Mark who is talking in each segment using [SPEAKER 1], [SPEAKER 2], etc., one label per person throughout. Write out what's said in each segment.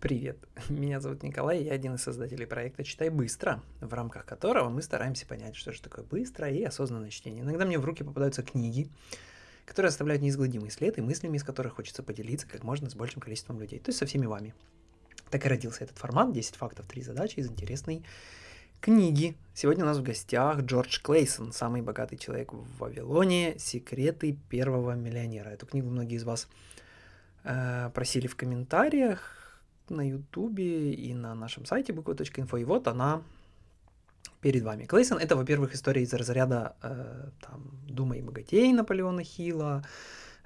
[SPEAKER 1] Привет, меня зовут Николай, я один из создателей проекта «Читай быстро», в рамках которого мы стараемся понять, что же такое быстрое и осознанное чтение. Иногда мне в руки попадаются книги, которые оставляют неизгладимый след и мыслями, из которых хочется поделиться как можно с большим количеством людей, то есть со всеми вами. Так и родился этот формат «10 фактов, 3 задачи» из интересной книги. Сегодня у нас в гостях Джордж Клейсон, самый богатый человек в Вавилоне, «Секреты первого миллионера». Эту книгу многие из вас э, просили в комментариях, на ютубе и на нашем сайте буква.инфо, и вот она перед вами. Клейсон — это, во-первых, история из разряда э, там, «Думай богатей» Наполеона Хилла,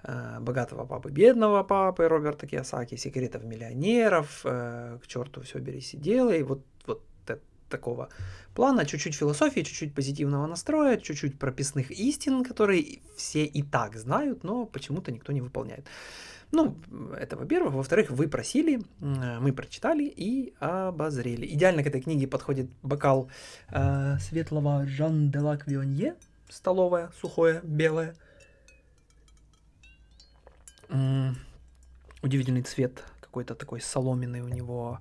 [SPEAKER 1] э, «Богатого папы, бедного папы» Роберта Киосаки, «Секретов миллионеров», э, «К черту все бери сидела», и вот такого плана, чуть-чуть философии, чуть-чуть позитивного настроя, чуть-чуть прописных истин, которые все и так знают, но почему-то никто не выполняет. Ну, это во-первых. Во-вторых, вы просили, мы прочитали и обозрели. Идеально к этой книге подходит бокал э, светлого Жан де Лак Вионье, столовое, сухое, белое. М-м, удивительный цвет, какой-то такой соломенный у него.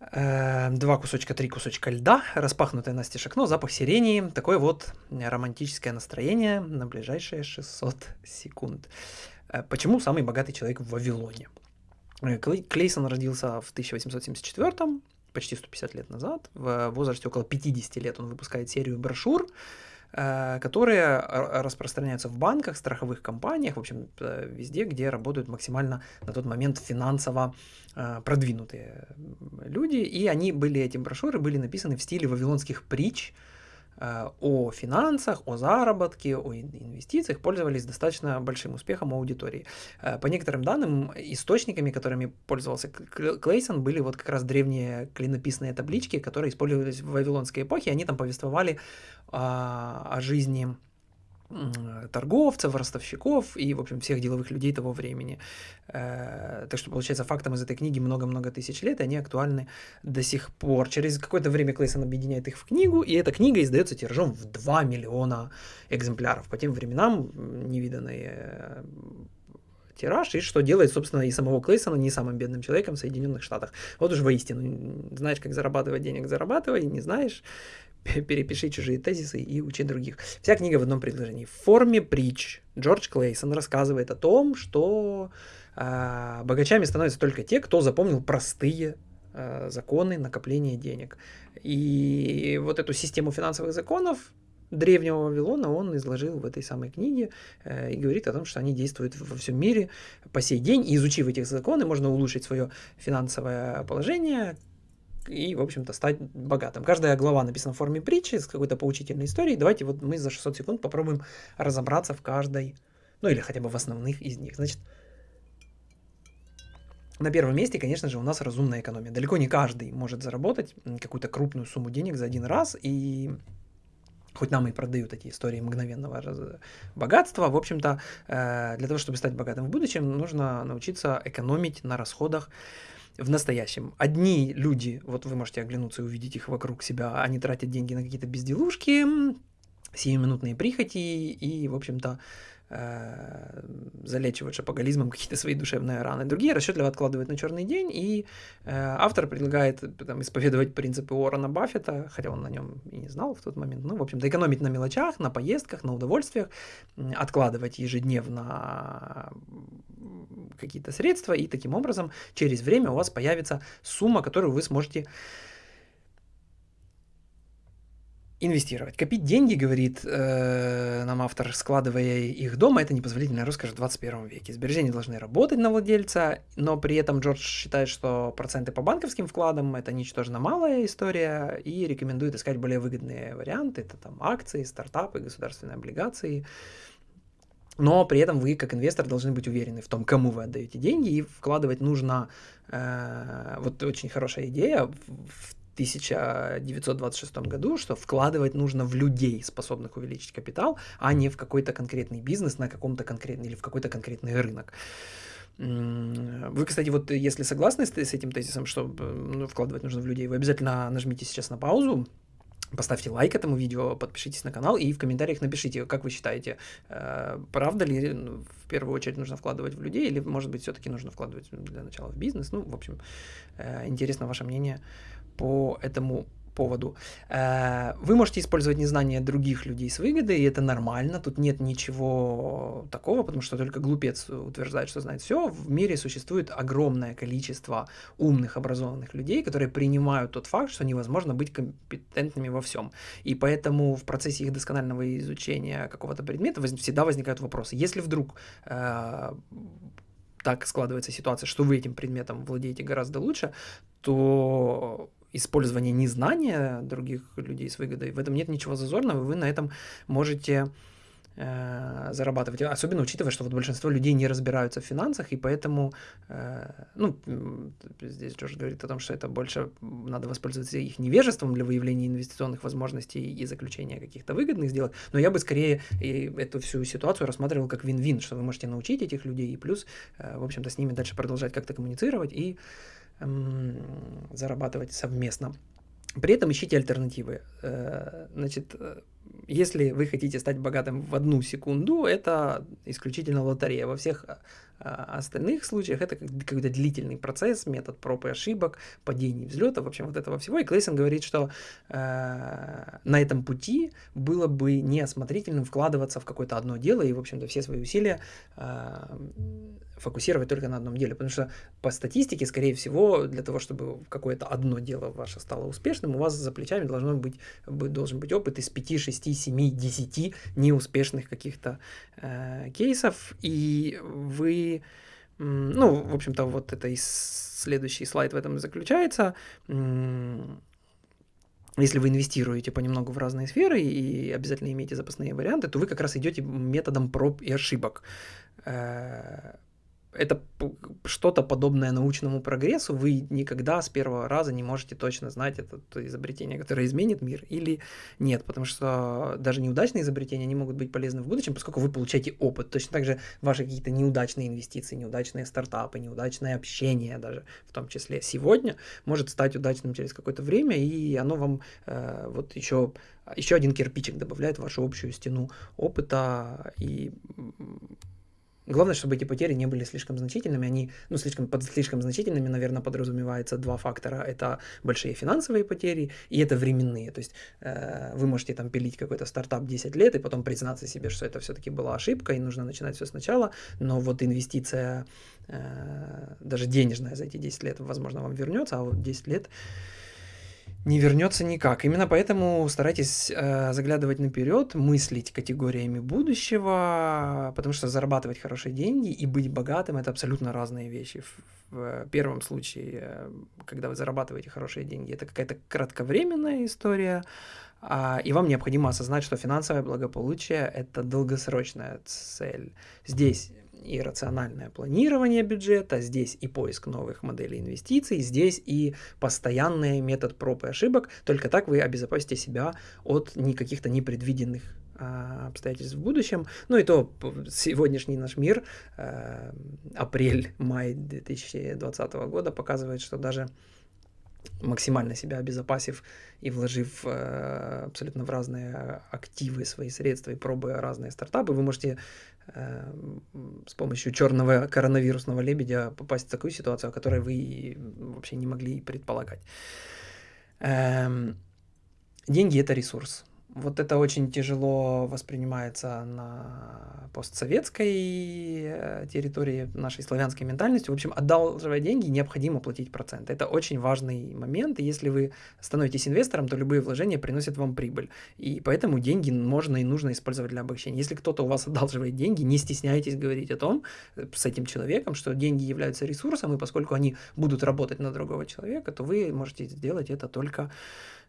[SPEAKER 1] Э, два кусочка, три кусочка льда, распахнутое настежь окно, запах сирени. Такое вот романтическое настроение на ближайшие 600 секунд. Э, почему самый богатый человек в Вавилоне? Э, Клейсон родился в 1874 почти 150 лет назад. В возрасте около 50 лет он выпускает серию брошюр, которые распространяются в банках, страховых компаниях, в общем, везде, где работают максимально на тот момент финансово продвинутые люди. И они были, эти брошюры были написаны в стиле вавилонских притч, Э, о финансах, о заработке, о инвестициях пользовались достаточно большим успехом у аудитории. Э, по некоторым данным, источниками, которыми пользовался Клейсон, были вот как раз древние клинописные таблички, которые использовались в Вавилонской эпохе. Они там повествовали о, о жизни торговцев, ростовщиков и, в общем, всех деловых людей того времени. Э, так что, получается, фактом из этой книги много-много тысяч лет, и они актуальны до сих пор. Через какое-то время Клейсон объединяет их в книгу, и эта книга издается тиражом в 2 миллиона экземпляров. По тем временам невиданный э, тираж, и что делает, собственно, и самого Клейсона не самым бедным человеком в Соединенных Штатах. Вот уж воистину, знаешь, как зарабатывать денег, зарабатывай, не знаешь, перепиши чужие тезисы и учи других. Вся книга в одном предложении. В форме притч Джордж Клейсон рассказывает о том, что э, богачами становятся только те, кто запомнил простые э, законы накопления денег. И вот эту систему финансовых законов древнего Вавилона он изложил в этой самой книге э, и говорит о том, что они действуют во всем мире по сей день. И изучив эти законы, можно улучшить свое финансовое положение, и, в общем-то, стать богатым. Каждая глава написана в форме притчи с какой-то поучительной историей. Давайте вот мы за 600 секунд попробуем разобраться в каждой, ну или хотя бы в основных из них. Значит, на первом месте, конечно же, у нас разумная экономия. Далеко не каждый может заработать какую-то крупную сумму денег за один раз, и хоть нам и продают эти истории мгновенного богатства, в общем-то, э, для того, чтобы стать богатым в будущем, нужно научиться экономить на расходах в настоящем. Одни люди, вот вы можете оглянуться и увидеть их вокруг себя, они тратят деньги на какие-то безделушки, сиюминутные прихоти и, в общем-то, э, залечивают шапоголизмом какие-то свои душевные раны. Другие расчетливо откладывают на черный день, и э, автор предлагает там, исповедовать принципы Уоррена Баффета, хотя он на нем и не знал в тот момент. Ну, в общем-то, экономить на мелочах, на поездках, на удовольствиях, откладывать ежедневно какие-то средства, и таким образом через время у вас появится сумма, которую вы сможете инвестировать. Копить деньги, говорит э, нам автор, складывая их дома, это непозволительная роскошь в 21 веке. Сбережения должны работать на владельца, но при этом Джордж считает, что проценты по банковским вкладам это ничтожно малая история и рекомендует искать более выгодные варианты. Это там акции, стартапы, государственные облигации. Но при этом вы, как инвестор, должны быть уверены в том, кому вы отдаете деньги, и вкладывать нужно, э, вот очень хорошая идея, в 1926 году, что вкладывать нужно в людей, способных увеличить капитал, а не в какой-то конкретный бизнес на каком-то конкретном или в какой-то конкретный рынок. Вы, кстати, вот если согласны с, с этим тезисом, что ну, вкладывать нужно в людей, вы обязательно нажмите сейчас на паузу, Поставьте лайк этому видео, подпишитесь на канал и в комментариях напишите, как вы считаете, э, правда ли ну, в первую очередь нужно вкладывать в людей или, может быть, все-таки нужно вкладывать для начала в бизнес. Ну, в общем, э, интересно ваше мнение по этому поводу. Э, вы можете использовать незнание других людей с выгодой, и это нормально, тут нет ничего такого, потому что только глупец утверждает, что знает все. В мире существует огромное количество умных, образованных людей, которые принимают тот факт, что невозможно быть компетентными во всем. И поэтому в процессе их досконального изучения какого-то предмета всегда возникают вопросы. Если вдруг э, так складывается ситуация, что вы этим предметом владеете гораздо лучше, то использование незнания других людей с выгодой, в этом нет ничего зазорного, вы на этом можете э, зарабатывать. Особенно учитывая, что вот большинство людей не разбираются в финансах, и поэтому, э, ну, здесь Джордж говорит о том, что это больше надо воспользоваться их невежеством для выявления инвестиционных возможностей и заключения каких-то выгодных сделок, но я бы скорее эту всю ситуацию рассматривал как вин-вин, что вы можете научить этих людей, и плюс, э, в общем-то, с ними дальше продолжать как-то коммуницировать и зарабатывать совместно. При этом ищите альтернативы. Э, значит, э, если вы хотите стать богатым в одну секунду, это исключительно лотерея. Во всех а, остальных случаях это какой-то длительный процесс, метод проб и ошибок, падений, взлетов, в общем, вот этого всего. И Клейсон говорит, что э, на этом пути было бы неосмотрительным вкладываться в какое-то одно дело и, в общем-то, все свои усилия э, фокусировать только на одном деле. Потому что по статистике, скорее всего, для того, чтобы какое-то одно дело ваше стало успешным, у вас за плечами должно быть, должен быть опыт из 5, 6, 7, 10 неуспешных каких-то э, кейсов, и вы ну, в общем-то, вот это и следующий слайд в этом заключается. Если вы инвестируете понемногу в разные сферы и обязательно имеете запасные варианты, то вы как раз идете методом проб и ошибок. Это что-то подобное научному прогрессу, вы никогда с первого раза не можете точно знать, это изобретение, которое изменит мир или нет, потому что даже неудачные изобретения не могут быть полезны в будущем, поскольку вы получаете опыт. Точно так же ваши какие-то неудачные инвестиции, неудачные стартапы, неудачное общение даже в том числе сегодня может стать удачным через какое-то время, и оно вам э, вот еще еще один кирпичик добавляет в вашу общую стену опыта и Главное, чтобы эти потери не были слишком значительными. Они, ну, слишком, под слишком значительными, наверное, подразумевается два фактора. Это большие финансовые потери и это временные. То есть э, вы можете там пилить какой-то стартап 10 лет и потом признаться себе, что это все-таки была ошибка и нужно начинать все сначала. Но вот инвестиция, э, даже денежная за эти 10 лет, возможно, вам вернется, а вот 10 лет не вернется никак. Именно поэтому старайтесь э, заглядывать наперед, мыслить категориями будущего, потому что зарабатывать хорошие деньги и быть богатым это абсолютно разные вещи. В, первом случае, э, когда вы зарабатываете хорошие деньги, это какая-то кратковременная история, а, и вам необходимо осознать, что финансовое благополучие это долгосрочная цель. Здесь и рациональное планирование бюджета, здесь и поиск новых моделей инвестиций, здесь и постоянный метод проб и ошибок. Только так вы обезопасите себя от никаких-то непредвиденных а, обстоятельств в будущем. Ну и то сегодняшний наш мир, э, апрель-май 2020 года показывает, что даже максимально себя обезопасив и вложив э, абсолютно в разные активы свои средства и пробуя разные стартапы, вы можете э, с помощью черного коронавирусного лебедя попасть в такую ситуацию, о которой вы вообще не могли предполагать. Эм, деньги это ресурс. Вот это очень тяжело воспринимается на постсоветской э, территории нашей славянской ментальности. В общем, одалживая деньги, необходимо платить процент. Это очень важный момент. И если вы становитесь инвестором, то любые вложения приносят вам прибыль. И поэтому деньги можно и нужно использовать для обогащения. Если кто-то у вас одалживает деньги, не стесняйтесь говорить о том э, с этим человеком, что деньги являются ресурсом, и поскольку они будут работать на другого человека, то вы можете сделать это только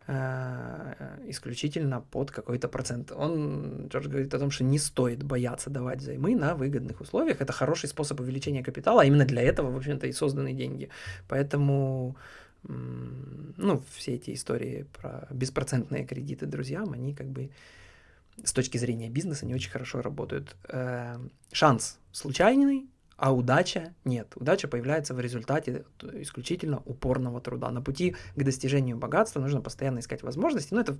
[SPEAKER 1] исключительно под какой-то процент. Он, Джордж говорит о том, что не стоит бояться давать займы на выгодных условиях. Это хороший способ увеличения капитала, а именно для этого, в общем-то, и созданы деньги. Поэтому ну, все эти истории про беспроцентные кредиты друзьям, они как бы с точки зрения бизнеса не очень хорошо работают. Э, шанс случайный, А удача нет. Удача появляется в результате исключительно упорного труда. На пути к достижению богатства нужно постоянно искать возможности. Ну, это,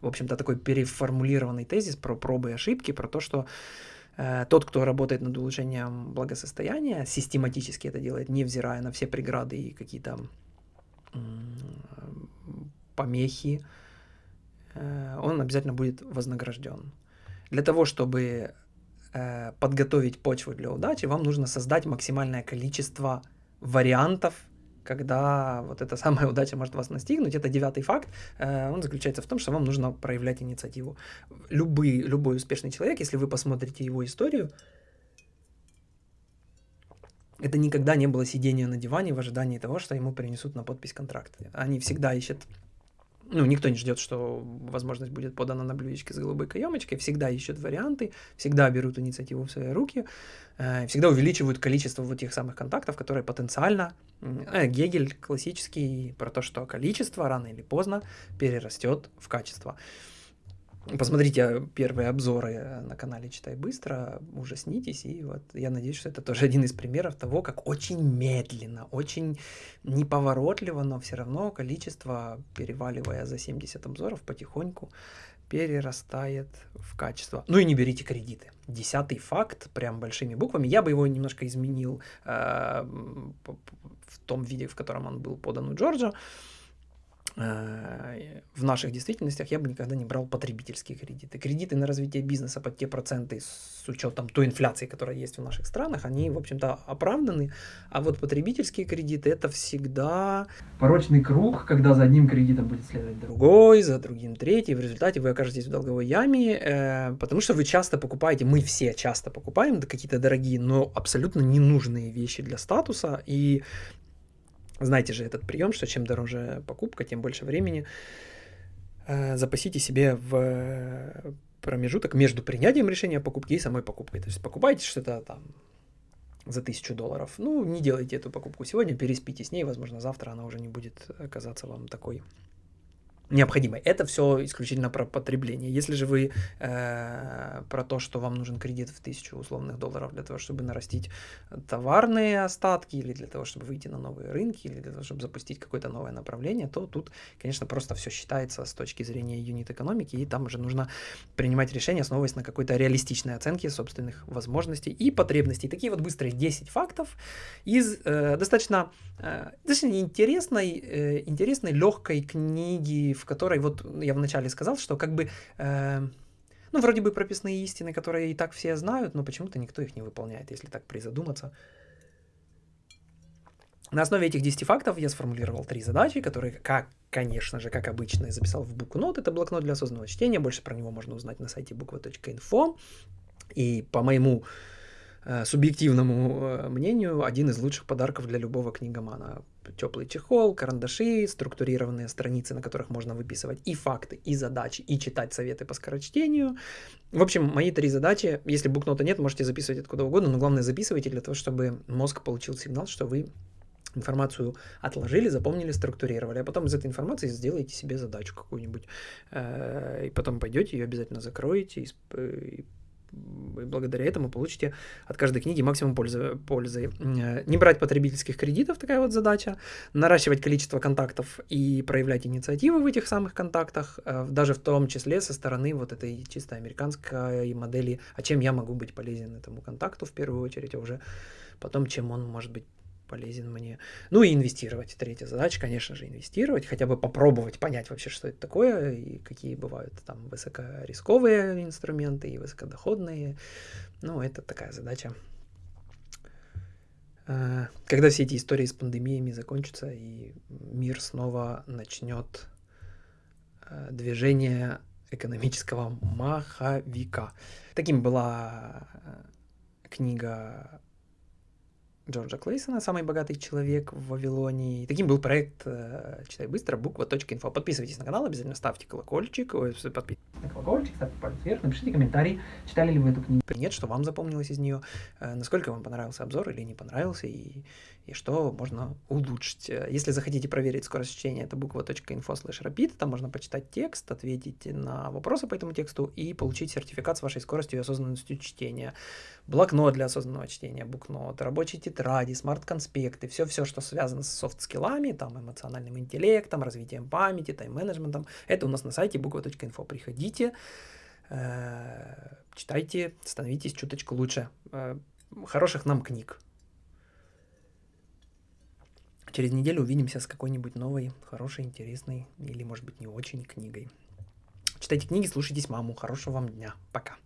[SPEAKER 1] в общем-то, такой переформулированный тезис про пробы и ошибки, про то, что э, тот, кто работает над улучшением благосостояния, систематически это делает, невзирая на все преграды и какие-то помехи, э, он обязательно будет вознагражден. Для того, чтобы э, подготовить почву для удачи, вам нужно создать максимальное количество вариантов, когда вот эта самая удача может вас настигнуть. Это девятый факт. Э, он заключается в том, что вам нужно проявлять инициативу. Любый, любой успешный человек, если вы посмотрите его историю, это никогда не было сидения на диване в ожидании того, что ему принесут на подпись контракт. Они всегда ищут ну, никто не ждет, что возможность будет подана на блюдечке с голубой каемочкой, всегда ищут варианты, всегда берут инициативу в свои руки, э, всегда увеличивают количество вот тех самых контактов, которые потенциально... Э, Гегель классический про то, что количество рано или поздно перерастет в качество. Посмотрите первые обзоры на канале «Читай быстро», ужаснитесь, и вот я надеюсь, что это тоже один из примеров того, как очень медленно, очень неповоротливо, но все равно количество, переваливая за 70 обзоров, потихоньку перерастает в качество. Ну и не берите кредиты. Десятый факт, прям большими буквами. Я бы его немножко изменил э, в том виде, в котором он был подан у Джорджа. Э, в наших действительностях я бы никогда не брал потребительские кредиты. Кредиты на развитие бизнеса под те проценты с учетом той инфляции, которая есть в наших странах, они, в общем-то, оправданы. А вот потребительские кредиты это всегда порочный круг, когда за одним кредитом будет следовать другой, за другим третий. В результате вы окажетесь в долговой яме, э, потому что вы часто покупаете, мы все часто покупаем какие-то дорогие, но абсолютно ненужные вещи для статуса. И знаете же этот прием, что чем дороже покупка, тем больше времени э, запасите себе в промежуток между принятием решения о покупке и самой покупкой. То есть покупаете что-то там за тысячу долларов. Ну, не делайте эту покупку сегодня, переспите с ней, возможно, завтра она уже не будет казаться вам такой необходимой. Это все исключительно про потребление. Если же вы э, про то, что вам нужен кредит в тысячу условных долларов для того, чтобы нарастить товарные остатки, или для того, чтобы выйти на новые рынки, или для того, чтобы запустить какое-то новое направление, то тут, конечно, просто все считается с точки зрения юнит-экономики, и там уже нужно принимать решения, основываясь на какой-то реалистичной оценке собственных возможностей и потребностей. Такие вот быстрые 10 фактов из э, достаточно, э, достаточно интересной, э, интересной, легкой книги, в которой, вот я вначале сказал, что как бы, э, ну, вроде бы прописные истины, которые и так все знают, но почему-то никто их не выполняет, если так призадуматься. На основе этих 10 фактов я сформулировал три задачи, которые, как, конечно же, как обычно, я записал в букнот. Это блокнот для осознанного чтения. Больше про него можно узнать на сайте буква.инфо. И по моему э, субъективному э, мнению, один из лучших подарков для любого книгомана теплый чехол, карандаши, структурированные страницы, на которых можно выписывать и факты, и задачи, и читать советы по скорочтению. В общем, мои три задачи, если букнота нет, можете записывать откуда угодно, но главное записывайте для того, чтобы мозг получил сигнал, что вы информацию отложили, запомнили, структурировали, а потом из этой информации сделаете себе задачу какую-нибудь, э, и потом пойдете ее обязательно закроете и и благодаря этому получите от каждой книги максимум пользы. пользы. Э, не брать потребительских кредитов, такая вот задача. Наращивать количество контактов и проявлять инициативы в этих самых контактах, э, даже в том числе со стороны вот этой чисто американской модели, а чем я могу быть полезен этому контакту в первую очередь, а уже потом, чем он может быть полезен мне. Ну и инвестировать. Третья задача, конечно же, инвестировать, хотя бы попробовать понять вообще, что это такое и какие бывают там высокорисковые инструменты и высокодоходные. Ну, это такая задача. А, когда все эти истории с пандемиями закончатся и мир снова начнет а, движение экономического маховика. Таким была а, книга Джорджа Клейсона «Самый богатый человек в Вавилоне». И таким был проект э, «Читай быстро», буква.инфо. Подписывайтесь на канал, обязательно ставьте колокольчик, ой, подпи... на колокольчик, ставьте палец вверх, напишите комментарий, читали ли вы эту книгу. Нет, что вам запомнилось из нее, э, насколько вам понравился обзор или не понравился, и, и что можно улучшить. Если захотите проверить скорость чтения, это буква.info slash rapid, там можно почитать текст, ответить на вопросы по этому тексту и получить сертификат с вашей скоростью и осознанностью чтения. Блокнот для осознанного чтения, Booknote, рабочие тетради, смарт-конспекты, все-все, что связано с софт-скиллами, там, эмоциональным интеллектом, развитием памяти, тайм-менеджментом, это у нас на сайте буква.info. Приходите, э, читайте, становитесь чуточку лучше. Э, хороших нам книг. Через неделю увидимся с какой-нибудь новой, хорошей, интересной или, может быть, не очень книгой. Читайте книги, слушайтесь маму. Хорошего вам дня. Пока.